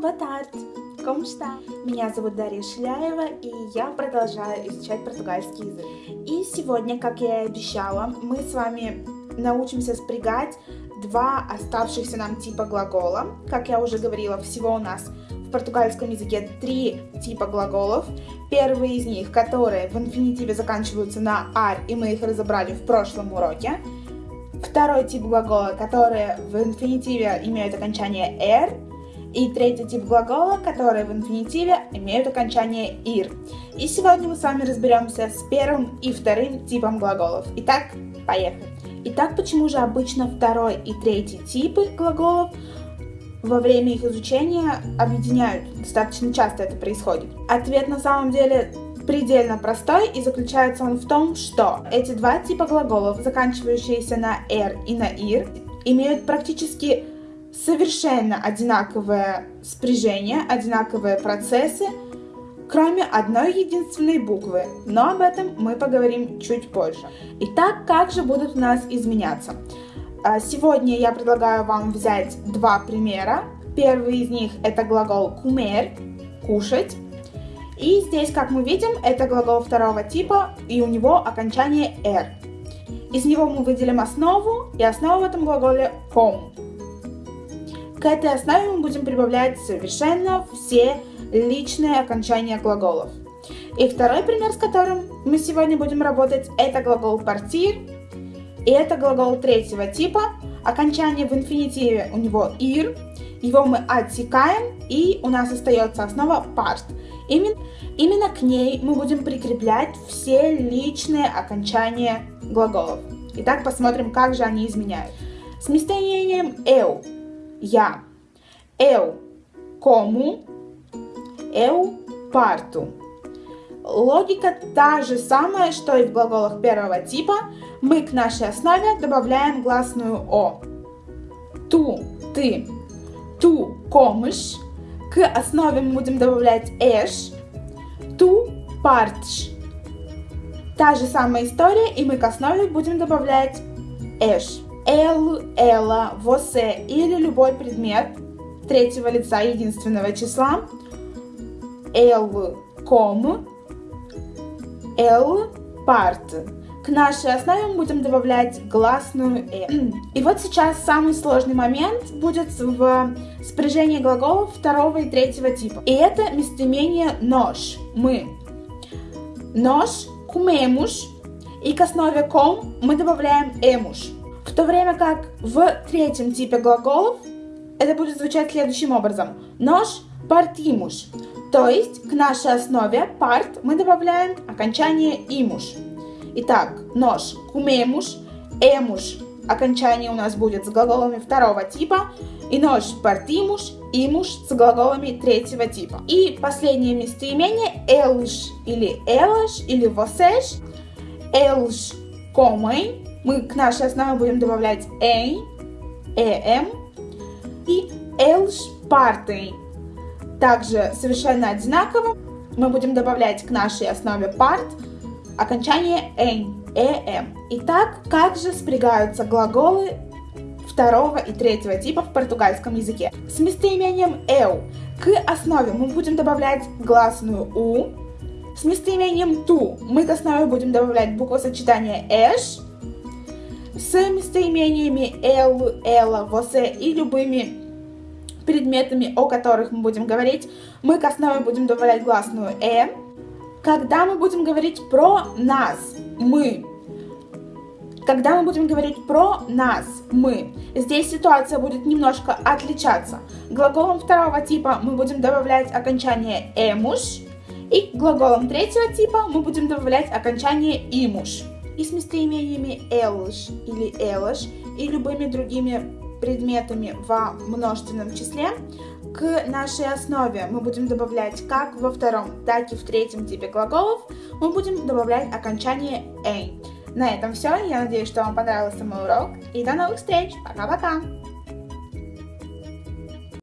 Como está? Меня зовут Дарья Шляева, и я продолжаю изучать португальский язык. И сегодня, как я и обещала, мы с вами научимся спрягать два оставшихся нам типа глагола. Как я уже говорила, всего у нас в португальском языке три типа глаголов. Первый из них, которые в инфинитиве заканчиваются на «ар», и мы их разобрали в прошлом уроке. Второй тип глагола, которые в инфинитиве имеют окончание «р», и третий тип глагола, которые в инфинитиве имеют окончание «ир». И сегодня мы с вами разберемся с первым и вторым типом глаголов. Итак, поехали. Итак, почему же обычно второй и третий типы глаголов во время их изучения объединяют? Достаточно часто это происходит. Ответ на самом деле предельно простой и заключается он в том, что эти два типа глаголов, заканчивающиеся на «р» и на «ир», имеют практически совершенно одинаковое спряжение, одинаковые процессы, кроме одной единственной буквы, но об этом мы поговорим чуть позже. Итак, как же будут у нас изменяться? А, сегодня я предлагаю вам взять два примера. Первый из них это глагол comer, кушать. И здесь, как мы видим, это глагол второго типа, и у него окончание «р». Из него мы выделим основу, и основа в этом глаголе «com». К этой основе мы будем прибавлять совершенно все личные окончания глаголов. И второй пример, с которым мы сегодня будем работать, это глагол «партир». И это глагол третьего типа. Окончание в инфинитиве у него «ир». Его мы отсекаем, и у нас остается основа «part». Именно, именно к ней мы будем прикреплять все личные окончания глаголов. Итак, посмотрим, как же они изменяют. С местоимением «eu» я. Eu como, eu parto. Логика та же самая, что и в глаголах первого типа. Мы к нашей основе добавляем гласную О. Ту, ты, ту комыш. К основе мы будем добавлять эш. Ту партш. Та же самая история, и мы к основе будем добавлять эш эл, эла, восе или любой предмет третьего лица единственного числа. Эл, ком, эл, парт. К нашей основе мы будем добавлять гласную «э». И вот сейчас самый сложный момент будет в спряжении глаголов второго и третьего типа. И это местоимение «нож», «мы». «Нож», «кумемуш», и к основе «ком» мы добавляем «эмуш». В то время как в третьем типе глаголов это будет звучать следующим образом. Нож партимуш. То есть к нашей основе парт мы добавляем окончание имуш. Итак, нож кумемуш, эмуш. Окончание у нас будет с глаголами второго типа. И нож партимуш, имуш с глаголами третьего типа. И последнее местоимение элш или элаш или восеш. Элш комей мы к нашей основе будем добавлять «эй», «эм» и «элш партей». Также совершенно одинаково мы будем добавлять к нашей основе part окончание «эн», «эм». Итак, как же спрягаются глаголы второго и третьего типа в португальском языке? С местоимением «эу» к основе мы будем добавлять гласную «у», с местоимением «ту» мы к основе будем добавлять буквосочетание «эш», с местоимениями эл, эла, восе и любыми предметами, о которых мы будем говорить, мы к основе будем добавлять гласную «э». Когда мы будем говорить про нас, мы, когда мы будем говорить про нас, мы, здесь ситуация будет немножко отличаться. Глаголом второго типа мы будем добавлять окончание «эмуш», и глаголом третьего типа мы будем добавлять окончание «имуш» и с местоимениями «элш» или «элаш» и любыми другими предметами во множественном числе к нашей основе мы будем добавлять как во втором, так и в третьем типе глаголов мы будем добавлять окончание «эй». На этом все. Я надеюсь, что вам понравился мой урок. И до новых встреч. Пока-пока.